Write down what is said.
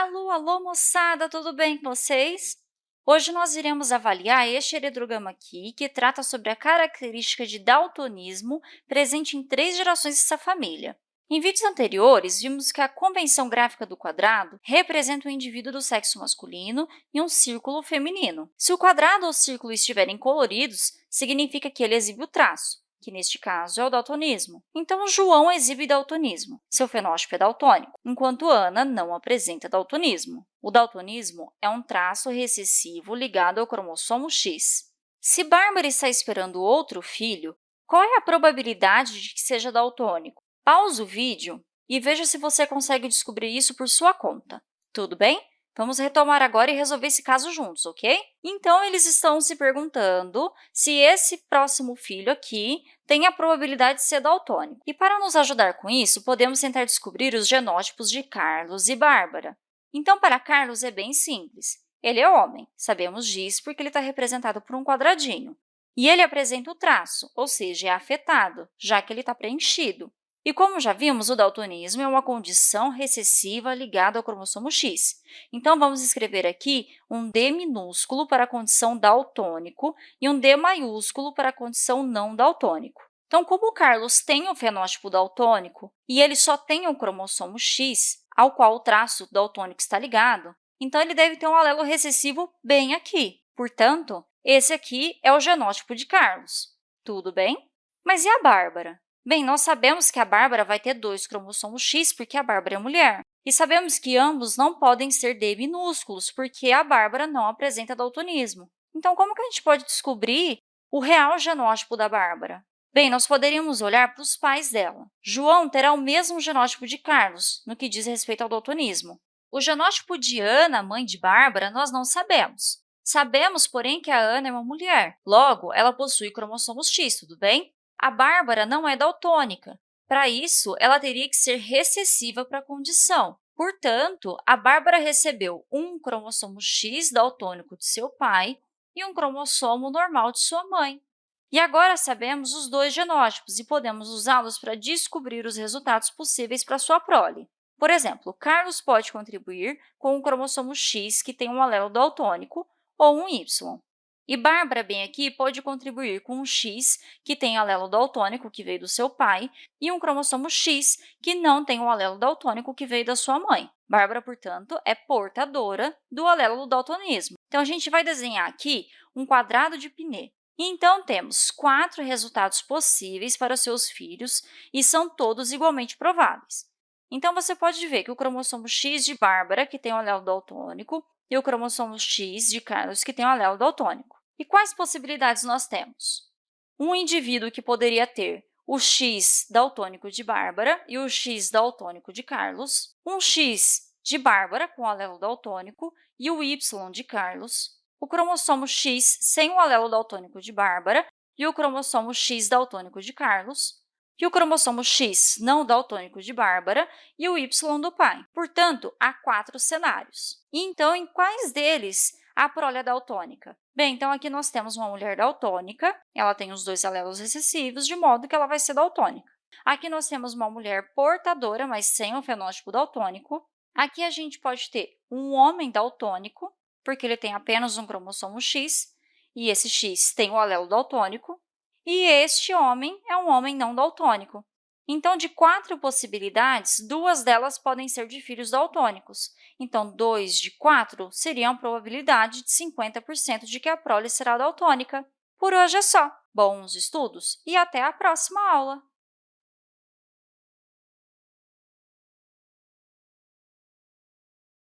Alô, alô, moçada! Tudo bem com vocês? Hoje nós iremos avaliar este eredrograma aqui, que trata sobre a característica de daltonismo presente em três gerações dessa família. Em vídeos anteriores, vimos que a convenção gráfica do quadrado representa um indivíduo do sexo masculino e um círculo feminino. Se o quadrado ou círculo estiverem coloridos, significa que ele exibe o traço que neste caso é o daltonismo. Então, João exibe daltonismo, seu fenótipo é daltônico, enquanto Ana não apresenta daltonismo. O daltonismo é um traço recessivo ligado ao cromossomo X. Se Bárbara está esperando outro filho, qual é a probabilidade de que seja daltônico? Pause o vídeo e veja se você consegue descobrir isso por sua conta. Tudo bem? Vamos retomar agora e resolver esse caso juntos, ok? Então, eles estão se perguntando se esse próximo filho aqui tem a probabilidade de ser daltônico. E para nos ajudar com isso, podemos tentar descobrir os genótipos de Carlos e Bárbara. Então, para Carlos é bem simples. Ele é homem, sabemos disso porque ele está representado por um quadradinho. E ele apresenta o traço, ou seja, é afetado, já que ele está preenchido. E como já vimos, o daltonismo é uma condição recessiva ligada ao cromossomo X. Então, vamos escrever aqui um D minúsculo para a condição daltônico e um D maiúsculo para a condição não daltônico. Então, como o Carlos tem o fenótipo daltônico e ele só tem o cromossomo X, ao qual o traço daltônico está ligado, então ele deve ter um alelo recessivo bem aqui. Portanto, esse aqui é o genótipo de Carlos. Tudo bem? Mas e a Bárbara? Bem, nós sabemos que a Bárbara vai ter dois cromossomos X, porque a Bárbara é mulher. E sabemos que ambos não podem ser D minúsculos, porque a Bárbara não apresenta daltonismo. Então, como que a gente pode descobrir o real genótipo da Bárbara? Bem, nós poderíamos olhar para os pais dela. João terá o mesmo genótipo de Carlos, no que diz respeito ao daltonismo. O genótipo de Ana, mãe de Bárbara, nós não sabemos. Sabemos, porém, que a Ana é uma mulher. Logo, ela possui cromossomos X, tudo bem? A Bárbara não é daltônica. Para isso, ela teria que ser recessiva para a condição. Portanto, a Bárbara recebeu um cromossomo X daltônico de seu pai e um cromossomo normal de sua mãe. E agora sabemos os dois genótipos e podemos usá-los para descobrir os resultados possíveis para sua prole. Por exemplo, Carlos pode contribuir com um cromossomo X que tem um alelo daltônico ou um Y. E Bárbara, bem aqui, pode contribuir com um X, que tem alelo daltônico, que veio do seu pai, e um cromossomo X, que não tem o alelo daltônico, que veio da sua mãe. Bárbara, portanto, é portadora do alelo do daltonismo. Então, a gente vai desenhar aqui um quadrado de Pinet. Então, temos quatro resultados possíveis para seus filhos e são todos igualmente prováveis. Então, você pode ver que o cromossomo X de Bárbara, que tem o alelo daltônico, e o cromossomo X de Carlos, que tem o alelo daltônico. E quais possibilidades nós temos? Um indivíduo que poderia ter o X daltônico de Bárbara e o X daltônico de Carlos, um X de Bárbara com alelo daltônico e o Y de Carlos, o cromossomo X sem o alelo daltônico de Bárbara e o cromossomo X daltônico de Carlos, e o cromossomo X não daltônico de Bárbara e o Y do pai. Portanto, há quatro cenários. E, então, em quais deles a prole é daltônica? Bem, então aqui nós temos uma mulher daltônica, ela tem os dois alelos recessivos, de modo que ela vai ser daltônica. Aqui nós temos uma mulher portadora, mas sem o fenótipo daltônico. Aqui a gente pode ter um homem daltônico, porque ele tem apenas um cromossomo X, e esse X tem o alelo daltônico. E este homem é um homem não daltônico, então, de quatro possibilidades, duas delas podem ser de filhos daltônicos. Então, 2 de 4 seria uma probabilidade de 50% de que a prole será daltônica. Por hoje é só. Bons estudos e até a próxima aula!